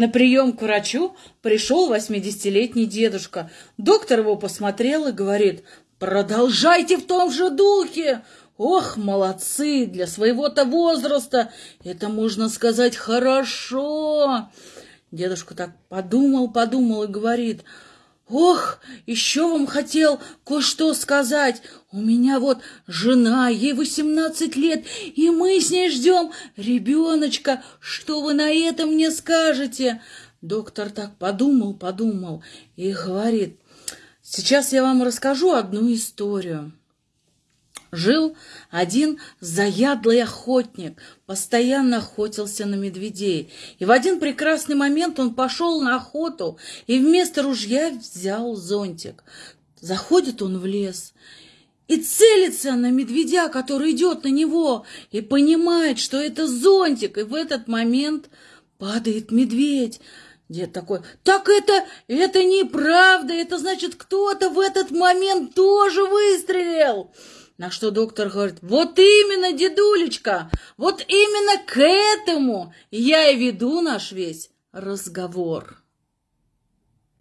На прием к врачу пришел 80-летний дедушка. Доктор его посмотрел и говорит, продолжайте в том же духе. Ох, молодцы, для своего-то возраста это, можно сказать, хорошо. Дедушка так подумал, подумал и говорит, Ох, еще вам хотел кое-что сказать. У меня вот жена, ей восемнадцать лет, и мы с ней ждем ребеночка. Что вы на это мне скажете? Доктор так подумал, подумал и говорит, сейчас я вам расскажу одну историю. Жил один заядлый охотник, постоянно охотился на медведей. И в один прекрасный момент он пошел на охоту и вместо ружья взял зонтик. Заходит он в лес и целится на медведя, который идет на него, и понимает, что это зонтик, и в этот момент падает медведь. Дед такой, так это, это неправда, это значит, кто-то в этот момент тоже выстрелил. На что доктор говорит, вот именно, дедулечка, вот именно к этому я и веду наш весь разговор.